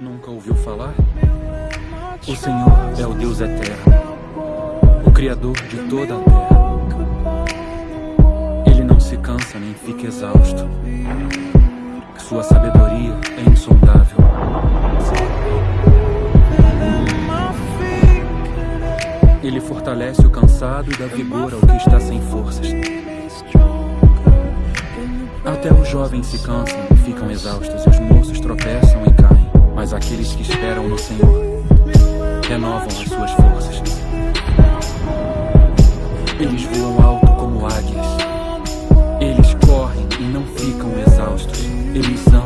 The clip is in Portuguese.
Nunca ouviu falar? O Senhor é o Deus eterno, o Criador de toda a terra. Ele não se cansa nem fica exausto. Sua sabedoria é insondável. Ele fortalece o cansado e dá vigor ao que está sem forças. Até os jovens se cansam e ficam exaustos, e os moços tropeçam e. Mas aqueles que esperam no Senhor renovam as suas forças. Eles voam alto como águias. Eles correm e não ficam exaustos. Eles andam